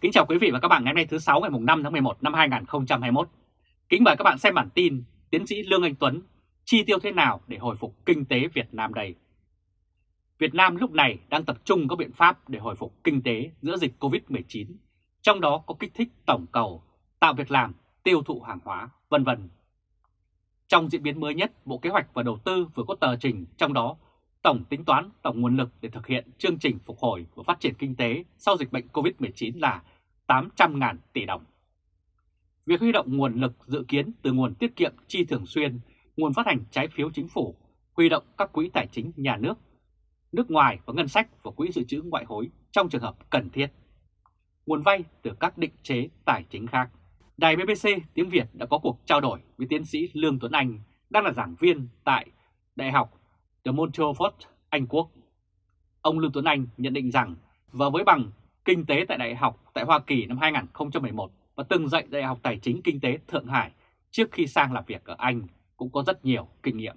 Kính chào quý vị và các bạn ngày hôm nay thứ 6 ngày 5 tháng 11 năm 2021. Kính mời các bạn xem bản tin Tiến sĩ Lương Anh Tuấn chi tiêu thế nào để hồi phục kinh tế Việt Nam đây. Việt Nam lúc này đang tập trung các biện pháp để hồi phục kinh tế giữa dịch Covid-19, trong đó có kích thích tổng cầu, tạo việc làm, tiêu thụ hàng hóa, vân vân. Trong diễn biến mới nhất, Bộ Kế hoạch và Đầu tư vừa có tờ trình trong đó tổng tính toán tổng nguồn lực để thực hiện chương trình phục hồi và phát triển kinh tế sau dịch bệnh COVID-19 là 800.000 tỷ đồng. Việc huy động nguồn lực dự kiến từ nguồn tiết kiệm chi thường xuyên, nguồn phát hành trái phiếu chính phủ, huy động các quỹ tài chính nhà nước, nước ngoài và ngân sách và quỹ dự trữ ngoại hối trong trường hợp cần thiết. Nguồn vay từ các định chế tài chính khác. Đài BBC tiếng Việt đã có cuộc trao đổi với tiến sĩ Lương Tuấn Anh, đang là giảng viên tại Đại học The Montfort, Anh Quốc. Ông Lương Tuấn Anh nhận định rằng và với bằng kinh tế tại Đại học tại Hoa Kỳ năm 2011 và từng dạy Đại học Tài chính Kinh tế Thượng Hải trước khi sang làm việc ở Anh cũng có rất nhiều kinh nghiệm.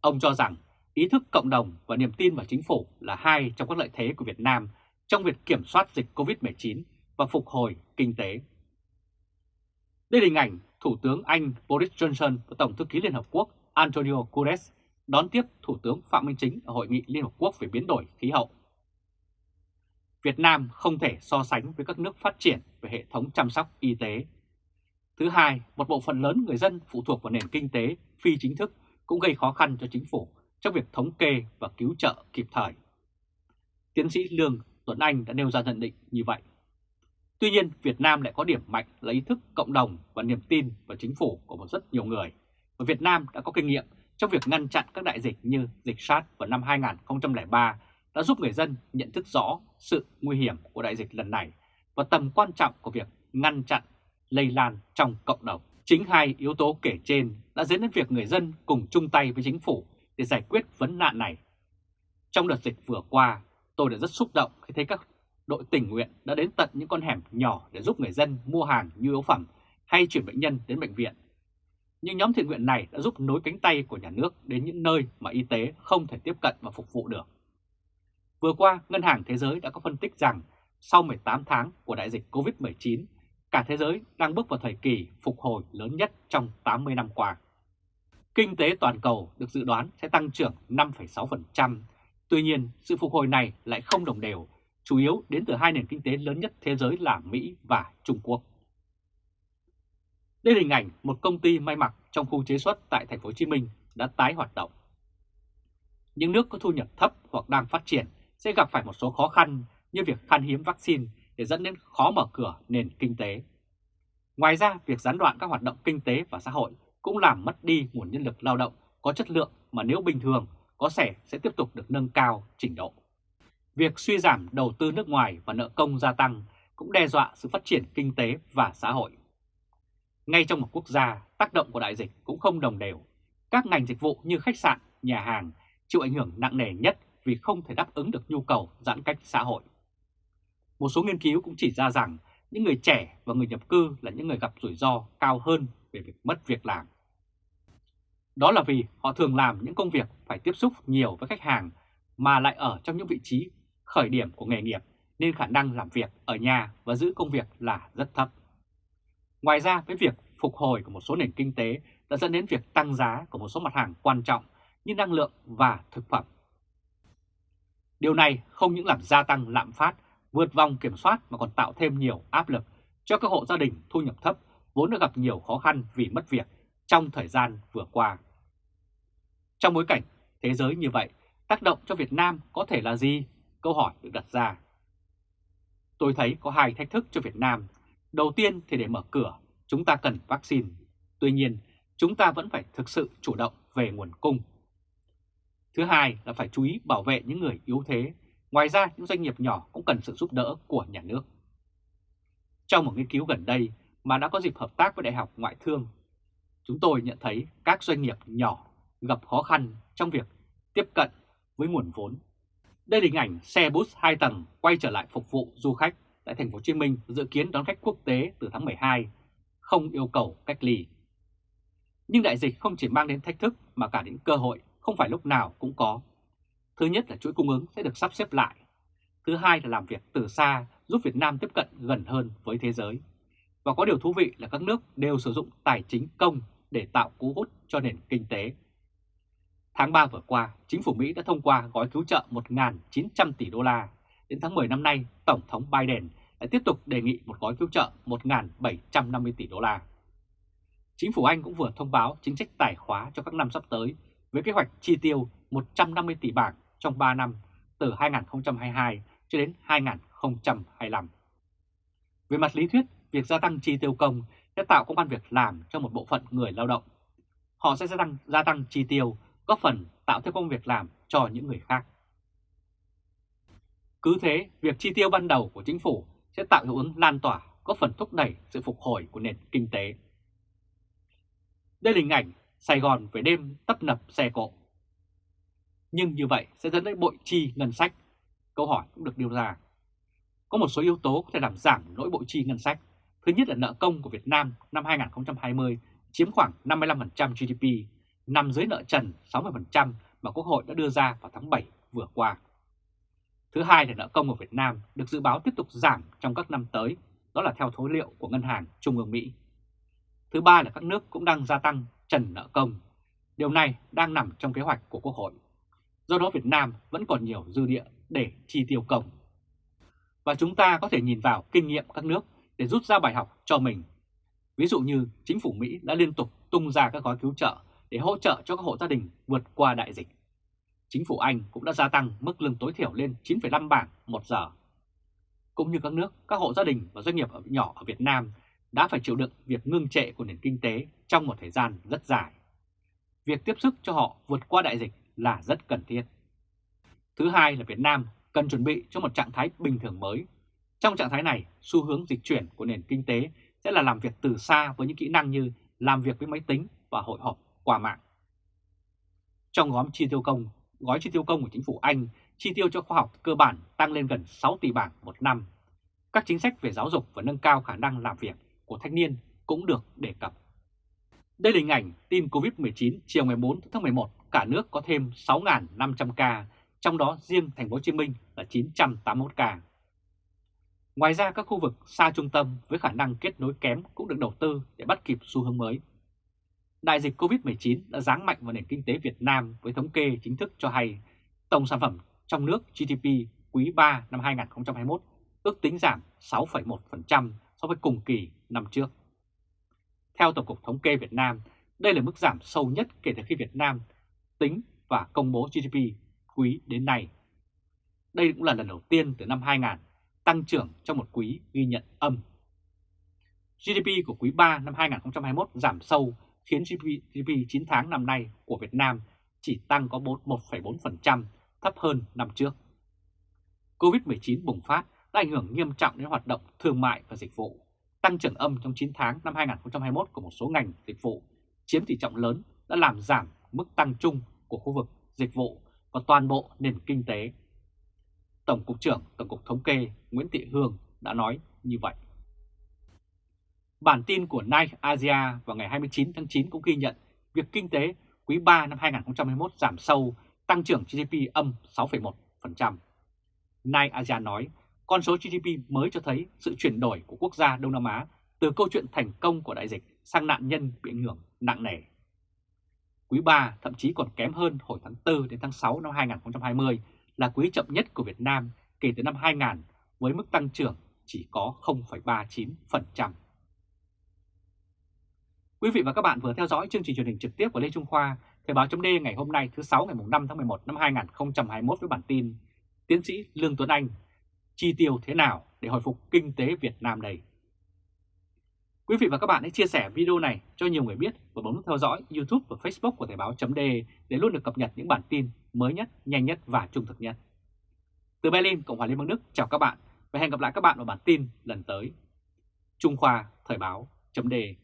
Ông cho rằng ý thức cộng đồng và niềm tin vào chính phủ là hai trong các lợi thế của Việt Nam trong việc kiểm soát dịch COVID-19 và phục hồi kinh tế. Đây là hình ảnh Thủ tướng Anh Boris Johnson và Tổng thư ký Liên Hợp Quốc Antonio Guterres đón tiếp Thủ tướng Phạm Minh Chính ở Hội nghị Liên Hợp Quốc về biến đổi khí hậu. Việt Nam không thể so sánh với các nước phát triển về hệ thống chăm sóc y tế. Thứ hai, một bộ phận lớn người dân phụ thuộc vào nền kinh tế phi chính thức cũng gây khó khăn cho chính phủ trong việc thống kê và cứu trợ kịp thời. Tiến sĩ Lương Tuấn Anh đã nêu ra nhận định như vậy. Tuy nhiên, Việt Nam lại có điểm mạnh là ý thức cộng đồng và niềm tin vào chính phủ của một rất nhiều người. Và Việt Nam đã có kinh nghiệm trong việc ngăn chặn các đại dịch như dịch SARS vào năm 2003 đã giúp người dân nhận thức rõ sự nguy hiểm của đại dịch lần này và tầm quan trọng của việc ngăn chặn lây lan trong cộng đồng. Chính hai yếu tố kể trên đã dẫn đến việc người dân cùng chung tay với chính phủ để giải quyết vấn nạn này. Trong đợt dịch vừa qua, tôi đã rất xúc động khi thấy các đội tình nguyện đã đến tận những con hẻm nhỏ để giúp người dân mua hàng nhu yếu phẩm hay chuyển bệnh nhân đến bệnh viện nhưng nhóm thiện nguyện này đã giúp nối cánh tay của nhà nước đến những nơi mà y tế không thể tiếp cận và phục vụ được. Vừa qua, Ngân hàng Thế giới đã có phân tích rằng sau 18 tháng của đại dịch COVID-19, cả thế giới đang bước vào thời kỳ phục hồi lớn nhất trong 80 năm qua. Kinh tế toàn cầu được dự đoán sẽ tăng trưởng 5,6%, tuy nhiên sự phục hồi này lại không đồng đều, chủ yếu đến từ hai nền kinh tế lớn nhất thế giới là Mỹ và Trung Quốc. Đây là hình ảnh một công ty may mặc trong khu chế xuất tại thành phố Hồ Chí Minh đã tái hoạt động. Những nước có thu nhập thấp hoặc đang phát triển sẽ gặp phải một số khó khăn như việc khan hiếm vaccine để dẫn đến khó mở cửa nền kinh tế. Ngoài ra, việc gián đoạn các hoạt động kinh tế và xã hội cũng làm mất đi nguồn nhân lực lao động có chất lượng mà nếu bình thường có thể sẽ tiếp tục được nâng cao trình độ. Việc suy giảm đầu tư nước ngoài và nợ công gia tăng cũng đe dọa sự phát triển kinh tế và xã hội. Ngay trong một quốc gia, tác động của đại dịch cũng không đồng đều. Các ngành dịch vụ như khách sạn, nhà hàng chịu ảnh hưởng nặng nề nhất vì không thể đáp ứng được nhu cầu giãn cách xã hội. Một số nghiên cứu cũng chỉ ra rằng những người trẻ và người nhập cư là những người gặp rủi ro cao hơn về việc mất việc làm. Đó là vì họ thường làm những công việc phải tiếp xúc nhiều với khách hàng mà lại ở trong những vị trí khởi điểm của nghề nghiệp nên khả năng làm việc ở nhà và giữ công việc là rất thấp. Ngoài ra với việc phục hồi của một số nền kinh tế đã dẫn đến việc tăng giá của một số mặt hàng quan trọng như năng lượng và thực phẩm. Điều này không những làm gia tăng lạm phát, vượt vòng kiểm soát mà còn tạo thêm nhiều áp lực cho các hộ gia đình thu nhập thấp vốn đã gặp nhiều khó khăn vì mất việc trong thời gian vừa qua. Trong bối cảnh thế giới như vậy, tác động cho Việt Nam có thể là gì? Câu hỏi được đặt ra. Tôi thấy có hai thách thức cho Việt Nam Đầu tiên thì để mở cửa, chúng ta cần vaccine. Tuy nhiên, chúng ta vẫn phải thực sự chủ động về nguồn cung. Thứ hai là phải chú ý bảo vệ những người yếu thế. Ngoài ra, những doanh nghiệp nhỏ cũng cần sự giúp đỡ của nhà nước. Trong một nghiên cứu gần đây mà đã có dịp hợp tác với Đại học Ngoại thương, chúng tôi nhận thấy các doanh nghiệp nhỏ gặp khó khăn trong việc tiếp cận với nguồn vốn. Đây là hình ảnh xe bus 2 tầng quay trở lại phục vụ du khách tại thành phố Hồ Chí Minh dự kiến đón khách quốc tế từ tháng 12, không yêu cầu cách ly. Nhưng đại dịch không chỉ mang đến thách thức mà cả đến cơ hội không phải lúc nào cũng có. Thứ nhất là chuỗi cung ứng sẽ được sắp xếp lại. Thứ hai là làm việc từ xa giúp Việt Nam tiếp cận gần hơn với thế giới. Và có điều thú vị là các nước đều sử dụng tài chính công để tạo cú hút cho nền kinh tế. Tháng 3 vừa qua, chính phủ Mỹ đã thông qua gói cứu trợ 1.900 tỷ đô la. Đến tháng 10 năm nay, Tổng thống Biden lại tiếp tục đề nghị một gói cứu trợ 1.750 tỷ đô la. Chính phủ Anh cũng vừa thông báo chính sách tài khóa cho các năm sắp tới với kế hoạch chi tiêu 150 tỷ bảng trong 3 năm từ 2022 cho đến 2025. Về mặt lý thuyết, việc gia tăng chi tiêu công sẽ tạo công an việc làm cho một bộ phận người lao động. Họ sẽ gia tăng, gia tăng chi tiêu, góp phần tạo thêm công việc làm cho những người khác. Cứ thế, việc chi tiêu ban đầu của chính phủ sẽ tạo hiệu ứng lan tỏa, góp phần thúc đẩy sự phục hồi của nền kinh tế. Đây là hình ảnh Sài Gòn về đêm tấp nập xe cộ. Nhưng như vậy sẽ dẫn đến bội chi ngân sách. Câu hỏi cũng được đưa ra. Có một số yếu tố có thể làm giảm nỗi bội chi ngân sách. Thứ nhất là nợ công của Việt Nam năm 2020 chiếm khoảng 55% GDP, nằm dưới nợ trần 60% mà Quốc hội đã đưa ra vào tháng 7 vừa qua. Thứ hai là nợ công của Việt Nam được dự báo tiếp tục giảm trong các năm tới, đó là theo thối liệu của Ngân hàng Trung ương Mỹ. Thứ ba là các nước cũng đang gia tăng trần nợ công. Điều này đang nằm trong kế hoạch của Quốc hội. Do đó Việt Nam vẫn còn nhiều dư địa để chi tiêu công. Và chúng ta có thể nhìn vào kinh nghiệm các nước để rút ra bài học cho mình. Ví dụ như chính phủ Mỹ đã liên tục tung ra các gói cứu trợ để hỗ trợ cho các hộ gia đình vượt qua đại dịch. Chính phủ Anh cũng đã gia tăng mức lương tối thiểu lên 9,5 bảng một giờ. Cũng như các nước, các hộ gia đình và doanh nghiệp nhỏ ở Việt Nam đã phải chịu đựng việc ngưng trệ của nền kinh tế trong một thời gian rất dài. Việc tiếp sức cho họ vượt qua đại dịch là rất cần thiết. Thứ hai là Việt Nam cần chuẩn bị cho một trạng thái bình thường mới. Trong trạng thái này, xu hướng dịch chuyển của nền kinh tế sẽ là làm việc từ xa với những kỹ năng như làm việc với máy tính và hội họp qua mạng. Trong gói chi tiêu công, gói chi tiêu công của chính phủ Anh chi tiêu cho khoa học cơ bản tăng lên gần 6 tỷ bảng một năm. Các chính sách về giáo dục và nâng cao khả năng làm việc của thanh niên cũng được đề cập. Đây là hình ảnh tin COVID-19 chiều ngày 4 tháng 11, cả nước có thêm 6.500 ca, trong đó riêng thành phố Hồ Chí Minh là 981 ca. Ngoài ra các khu vực xa trung tâm với khả năng kết nối kém cũng được đầu tư để bắt kịp xu hướng mới. Đại dịch COVID-19 đã giáng mạnh vào nền kinh tế Việt Nam với thống kê chính thức cho hay tổng sản phẩm trong nước GDP quý 3 năm 2021 ước tính giảm 6,1% so với cùng kỳ năm trước. Theo Tổng cục Thống kê Việt Nam, đây là mức giảm sâu nhất kể từ khi Việt Nam tính và công bố GDP quý đến nay. Đây cũng là lần đầu tiên từ năm 2000 tăng trưởng trong một quý ghi nhận âm. GDP của quý 3 năm 2021 giảm sâu khiến GDP 9 tháng năm nay của Việt Nam chỉ tăng có 1,4%, thấp hơn năm trước. Covid-19 bùng phát đã ảnh hưởng nghiêm trọng đến hoạt động thương mại và dịch vụ. Tăng trưởng âm trong 9 tháng năm 2021 của một số ngành dịch vụ chiếm tỷ trọng lớn đã làm giảm mức tăng chung của khu vực dịch vụ và toàn bộ nền kinh tế. Tổng cục trưởng Tổng cục Thống kê Nguyễn Thị Hương đã nói như vậy. Bản tin của Nike Asia vào ngày 29 tháng 9 cũng ghi nhận việc kinh tế quý 3 năm 2021 giảm sâu, tăng trưởng GDP âm 6,1%. Nike Asia nói con số GDP mới cho thấy sự chuyển đổi của quốc gia Đông Nam Á từ câu chuyện thành công của đại dịch sang nạn nhân bị ảnh hưởng nặng nề. Quý 3 thậm chí còn kém hơn hồi tháng 4 đến tháng 6 năm 2020 là quý chậm nhất của Việt Nam kể từ năm 2000 với mức tăng trưởng chỉ có 0,39%. Quý vị và các bạn vừa theo dõi chương trình truyền hình trực tiếp của Lê Trung Khoa, Thời báo chấm ngày hôm nay thứ 6 ngày 5 tháng 11 năm 2021 với bản tin Tiến sĩ Lương Tuấn Anh chi tiêu thế nào để hồi phục kinh tế Việt Nam đây? Quý vị và các bạn hãy chia sẻ video này cho nhiều người biết và bấm nút theo dõi YouTube và Facebook của Thời Báo .de để luôn được cập nhật những bản tin mới nhất, nhanh nhất và trung thực nhất. Từ Berlin, Cộng hòa Liên bang Đức, chào các bạn và hẹn gặp lại các bạn vào bản tin lần tới. Trung Khoa Thời Báo .de.